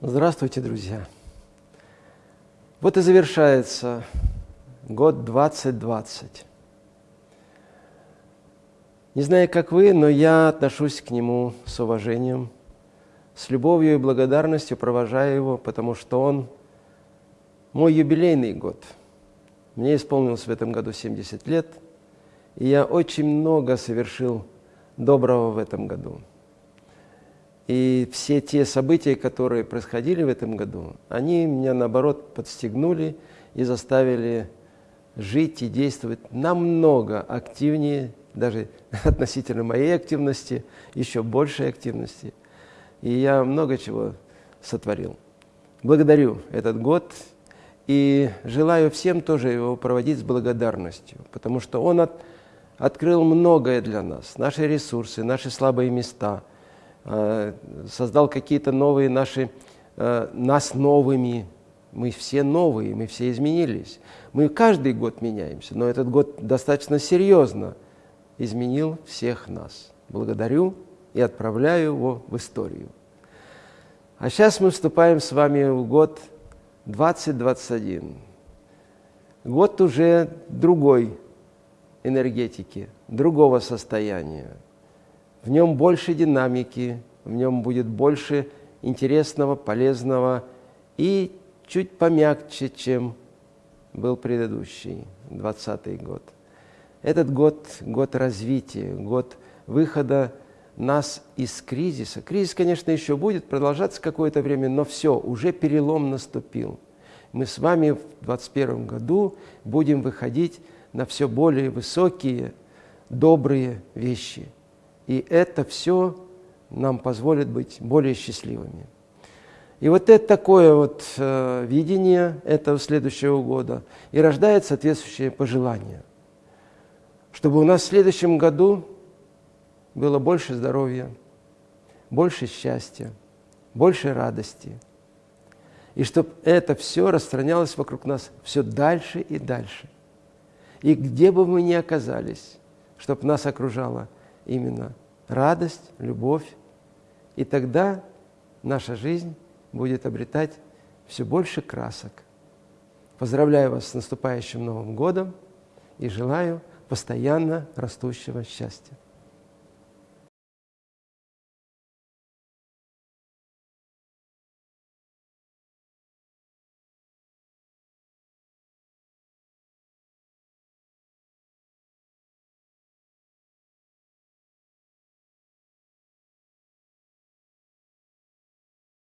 Здравствуйте, друзья! Вот и завершается год 2020. Не знаю, как вы, но я отношусь к нему с уважением, с любовью и благодарностью провожаю его, потому что он мой юбилейный год. Мне исполнилось в этом году 70 лет, и я очень много совершил доброго в этом году. И все те события, которые происходили в этом году, они меня, наоборот, подстегнули и заставили жить и действовать намного активнее, даже относительно моей активности, еще большей активности. И я много чего сотворил. Благодарю этот год и желаю всем тоже его проводить с благодарностью, потому что он от, открыл многое для нас, наши ресурсы, наши слабые места – создал какие-то новые наши, э, нас новыми. Мы все новые, мы все изменились. Мы каждый год меняемся, но этот год достаточно серьезно изменил всех нас. Благодарю и отправляю его в историю. А сейчас мы вступаем с вами в год 2021. Год уже другой энергетики, другого состояния – в нем больше динамики, в нем будет больше интересного, полезного и чуть помягче, чем был предыдущий, 20 год. Этот год – год развития, год выхода нас из кризиса. Кризис, конечно, еще будет продолжаться какое-то время, но все, уже перелом наступил. Мы с вами в 2021 году будем выходить на все более высокие, добрые вещи – и это все нам позволит быть более счастливыми. И вот это такое вот э, видение этого следующего года и рождает соответствующее пожелание, чтобы у нас в следующем году было больше здоровья, больше счастья, больше радости. И чтобы это все распространялось вокруг нас все дальше и дальше. И где бы мы ни оказались, чтобы нас окружало – именно радость, любовь. И тогда наша жизнь будет обретать все больше красок. Поздравляю вас с наступающим Новым годом и желаю постоянно растущего счастья.